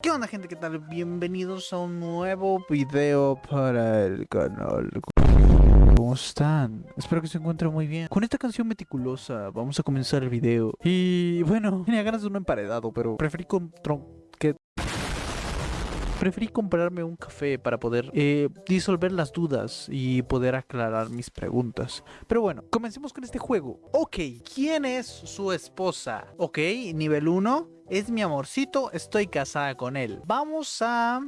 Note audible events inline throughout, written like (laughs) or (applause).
¿Qué onda gente? ¿Qué tal? Bienvenidos a un nuevo video para el canal. ¿Cómo están? Espero que se encuentren muy bien. Con esta canción meticulosa vamos a comenzar el video. Y bueno, (laughs) tenía ganas de un emparedado, pero preferí con Preferí comprarme un café para poder eh, disolver las dudas y poder aclarar mis preguntas. Pero bueno, comencemos con este juego. Ok, ¿quién es su esposa? Ok, nivel 1. Es mi amorcito, estoy casada con él. Vamos a...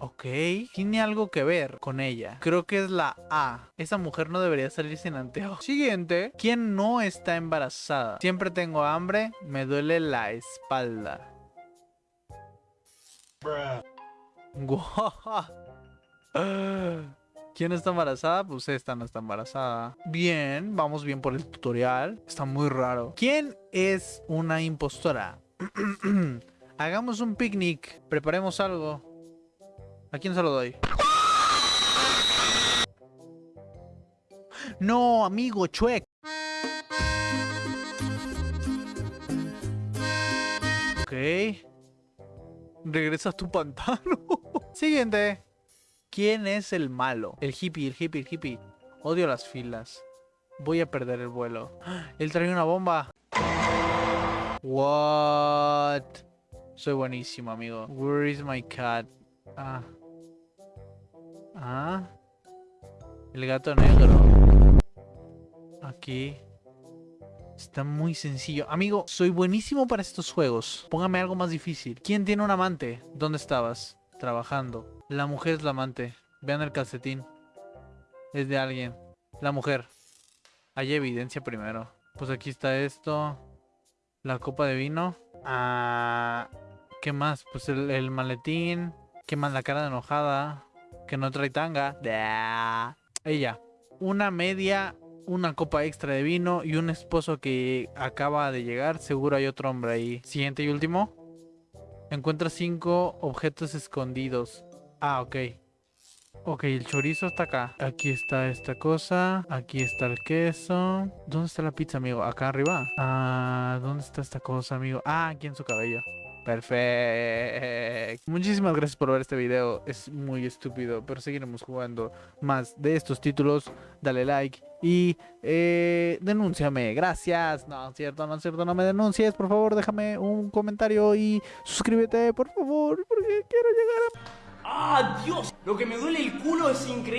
Ok, tiene algo que ver con ella. Creo que es la A. Esa mujer no debería salir sin anteojos. Siguiente. ¿Quién no está embarazada? Siempre tengo hambre, me duele la espalda. (laughs) ¿Quién está embarazada? Pues esta no está embarazada. Bien, vamos bien por el tutorial. Está muy raro. ¿Quién es una impostora? (clears throat) Hagamos un picnic. Preparemos algo. ¿A quién se lo doy? No, amigo, chuec. Ok. Regresa a tu pantano. (laughs) Siguiente. ¿Quién es el malo? El hippie, el hippie, el hippie. Odio las filas. Voy a perder el vuelo. (gasps) Él trae una bomba. What? Soy buenísimo, amigo. Where is my cat? Ah. Ah. El gato negro. Aquí. Está muy sencillo. Amigo, soy buenísimo para estos juegos. Póngame algo más difícil. ¿Quién tiene un amante? ¿Dónde estabas? Trabajando. La mujer es la amante. Vean el calcetín. Es de alguien. La mujer. Hay evidencia primero. Pues aquí está esto. La copa de vino. Ah, ¿Qué más? Pues el, maletín. ¿Qué más? La cara de enojada. Que no trae tanga. Ella. Una media una copa extra de vino y un esposo que acaba de llegar. Seguro hay otro hombre ahí. Siguiente y último. Encuentra cinco objetos escondidos. Ah, ok. Ok, el chorizo está acá. Aquí está esta cosa. Aquí está el queso. ¿Dónde está la pizza, amigo? Acá arriba. Ah, ¿dónde está esta cosa, amigo? Ah, aquí en su cabello. Perfecto. Muchísimas gracias por ver este video. Es muy estúpido, pero seguiremos jugando más de estos títulos. Dale like y eh, denúnciame. Gracias. No, es cierto, no es cierto, no me denuncies. Por favor, déjame un comentario y suscríbete, por favor, porque quiero llegar a... ¡Ah, Dios! Lo que me duele el culo es increíble.